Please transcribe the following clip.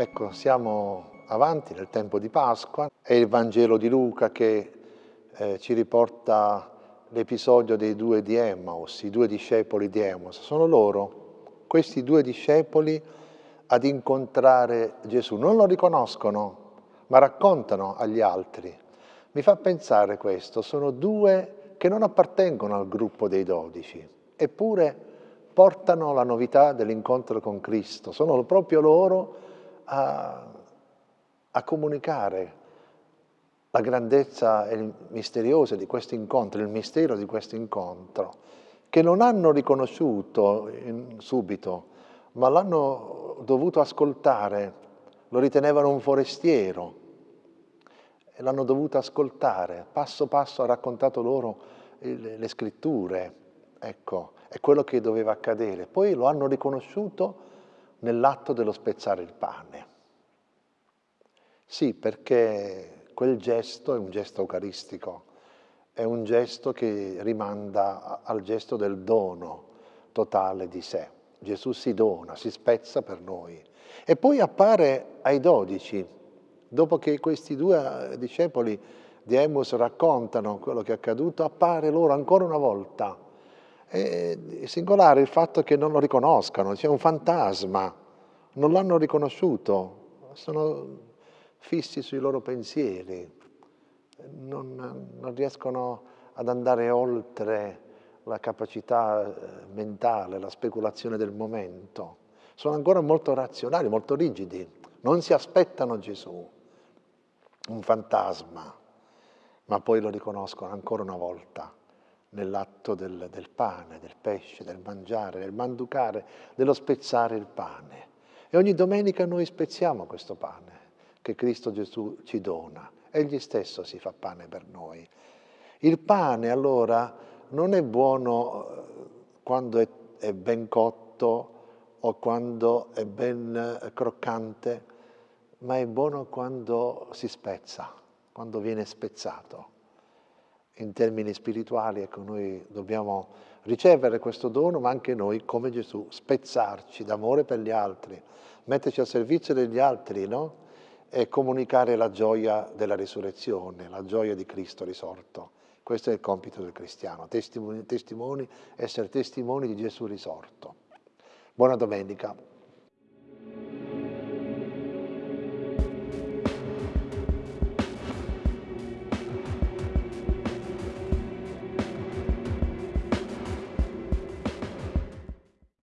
Ecco, siamo avanti nel tempo di Pasqua, è il Vangelo di Luca che eh, ci riporta l'episodio dei due di Emmaus, i due discepoli di Emmaus. Sono loro, questi due discepoli, ad incontrare Gesù. Non lo riconoscono, ma raccontano agli altri. Mi fa pensare questo, sono due che non appartengono al gruppo dei dodici, eppure portano la novità dell'incontro con Cristo, sono proprio loro a, a comunicare la grandezza misteriosa di questo incontro, il mistero di questo incontro, che non hanno riconosciuto in, subito, ma l'hanno dovuto ascoltare, lo ritenevano un forestiero, e l'hanno dovuto ascoltare, passo passo ha raccontato loro le, le scritture, ecco, è quello che doveva accadere. Poi lo hanno riconosciuto nell'atto dello spezzare il pane. Sì, perché quel gesto è un gesto eucaristico, è un gesto che rimanda al gesto del dono totale di sé. Gesù si dona, si spezza per noi. E poi appare ai dodici, dopo che questi due discepoli di Emmaus raccontano quello che è accaduto, appare loro ancora una volta è singolare il fatto che non lo riconoscano, c'è un fantasma, non l'hanno riconosciuto, sono fissi sui loro pensieri, non, non riescono ad andare oltre la capacità eh, mentale, la speculazione del momento. Sono ancora molto razionali, molto rigidi, non si aspettano Gesù, un fantasma, ma poi lo riconoscono ancora una volta nell'atto del, del, pane, del pesce, del mangiare, del manducare, dello spezzare il pane. E ogni domenica noi spezziamo questo pane che Cristo Gesù ci dona. Egli stesso si fa pane per noi. Il pane allora non è buono eh, quando è, è ben cotto o quando è ben eh, croccante, ma è buono quando si spezza, quando viene spezzato in termini spirituali, ecco, noi dobbiamo ricevere questo dono, ma anche noi, come Gesù, spezzarci d'amore per gli altri, metterci al servizio degli altri, no? E comunicare la gioia della risurrezione, la gioia di Cristo risorto. Questo è il compito del cristiano, testimoni, testimoni essere testimoni di Gesù risorto. Buona domenica.